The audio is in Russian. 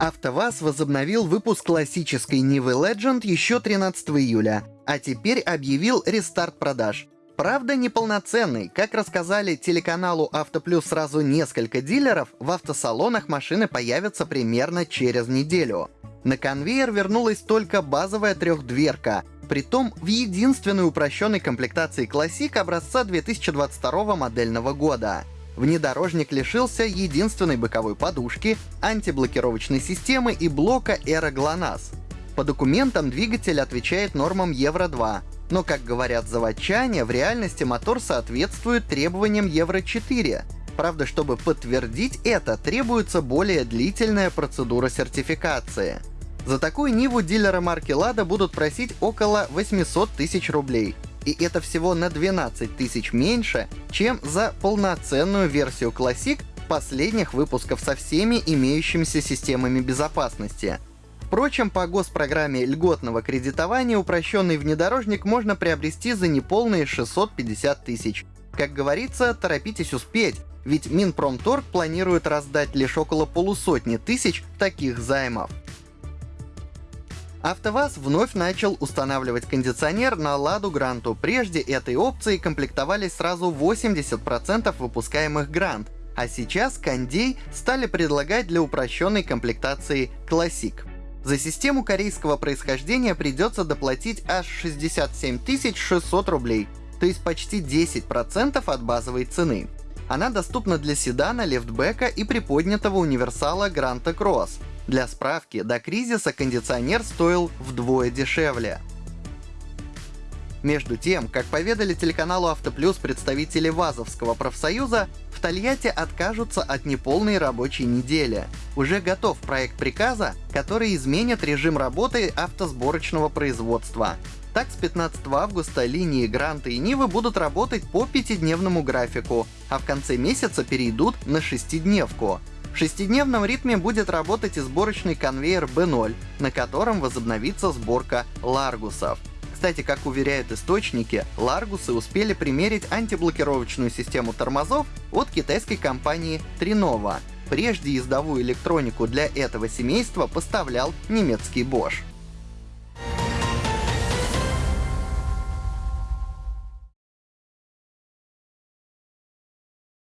АвтоВАЗ возобновил выпуск классической Нивы Legend еще 13 июля, а теперь объявил рестарт продаж. Правда, неполноценный. Как рассказали телеканалу Автоплюс сразу несколько дилеров, в автосалонах машины появятся примерно через неделю. На конвейер вернулась только базовая трехдверка, притом в единственной упрощенной комплектации Classic образца 2022 модельного года. Внедорожник лишился единственной боковой подушки, антиблокировочной системы и блока GLONASS. По документам двигатель отвечает нормам Евро-2, но, как говорят заводчане, в реальности мотор соответствует требованиям Евро-4. Правда, чтобы подтвердить это, требуется более длительная процедура сертификации. За такую Ниву дилеры марки Lada будут просить около 800 тысяч рублей. И это всего на 12 тысяч меньше, чем за полноценную версию Classic последних выпусков со всеми имеющимися системами безопасности. Впрочем, по госпрограмме льготного кредитования упрощенный внедорожник можно приобрести за неполные 650 тысяч. Как говорится, торопитесь успеть, ведь Минпромторг планирует раздать лишь около полусотни тысяч таких займов. АвтоВАЗ вновь начал устанавливать кондиционер на Ладу Гранту. Прежде этой опцией комплектовались сразу 80% выпускаемых Грант, а сейчас кондей стали предлагать для упрощенной комплектации Classic. За систему корейского происхождения придется доплатить аж 67 600 рублей, то есть почти 10% от базовой цены. Она доступна для седана, лефтбека и приподнятого универсала Гранта Кросс. Для справки, до кризиса кондиционер стоил вдвое дешевле. Между тем, как поведали телеканалу Автоплюс представители ВАЗовского профсоюза, в Тольятти откажутся от неполной рабочей недели. Уже готов проект приказа, который изменит режим работы автосборочного производства. Так, с 15 августа линии Гранта и Нивы будут работать по пятидневному графику, а в конце месяца перейдут на шестидневку. В шестидневном ритме будет работать и сборочный конвейер B0, на котором возобновится сборка ларгусов. Кстати, как уверяют источники, Ларгусы успели примерить антиблокировочную систему тормозов от китайской компании Trinova. Прежде ездовую электронику для этого семейства поставлял немецкий Bosch.